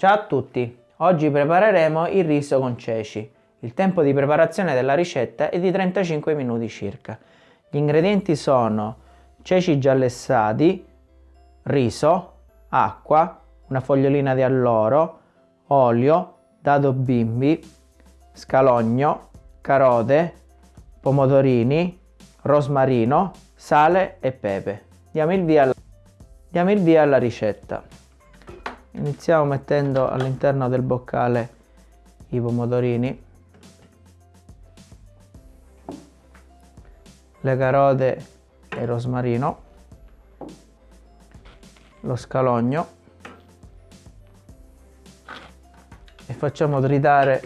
Ciao a tutti! Oggi prepareremo il riso con ceci. Il tempo di preparazione della ricetta è di 35 minuti circa. Gli ingredienti sono ceci giallessati, riso, acqua, una fogliolina di alloro, olio, dado bimbi, scalogno, carote, pomodorini, rosmarino, sale e pepe. Diamo il via, diamo il via alla ricetta. Iniziamo mettendo all'interno del boccale i pomodorini, le carote e il rosmarino, lo scalogno. E facciamo tritare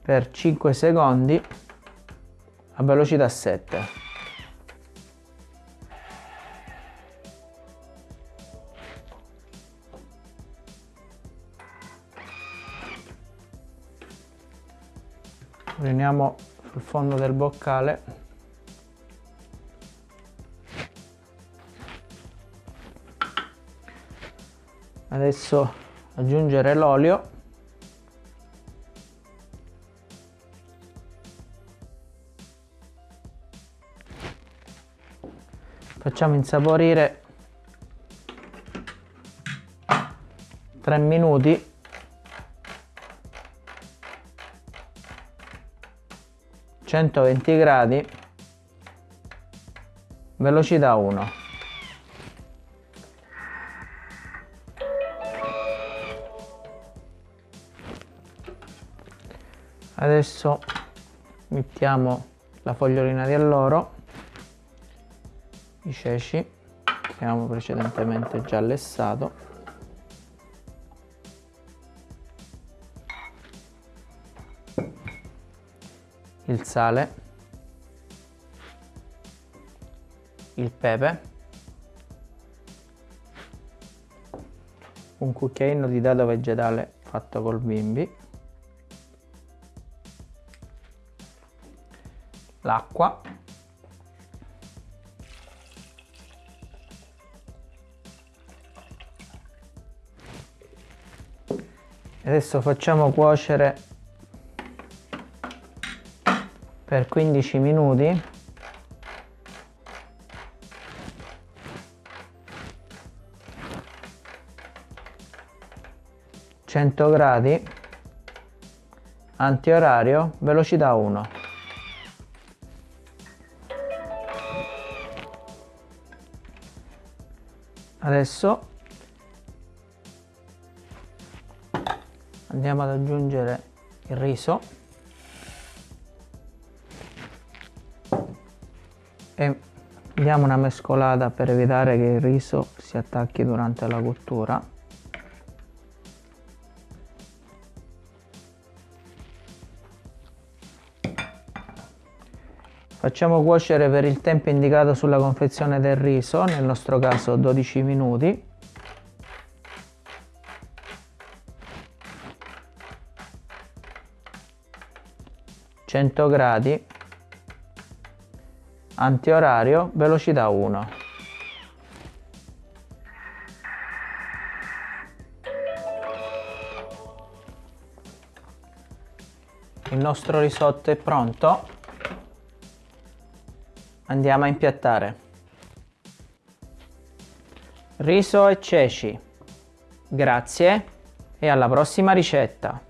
per 5 secondi a velocità 7. Riuniamo sul fondo del boccale. Adesso aggiungere l'olio. Facciamo insaporire 3 minuti 120 gradi velocità 1 adesso mettiamo la fogliolina di alloro i ceci che abbiamo precedentemente già lessato il sale, il pepe, un cucchiaino di dado vegetale fatto col bimbi, l'acqua, adesso facciamo cuocere per 15 minuti. Cento gradi. Antiorario velocità 1 adesso andiamo ad aggiungere il riso e diamo una mescolata per evitare che il riso si attacchi durante la cottura Facciamo cuocere per il tempo indicato sulla confezione del riso, nel nostro caso 12 minuti. Gradi antiorario velocità 1 il nostro risotto è pronto. Andiamo a impiattare. Riso e ceci. Grazie e alla prossima ricetta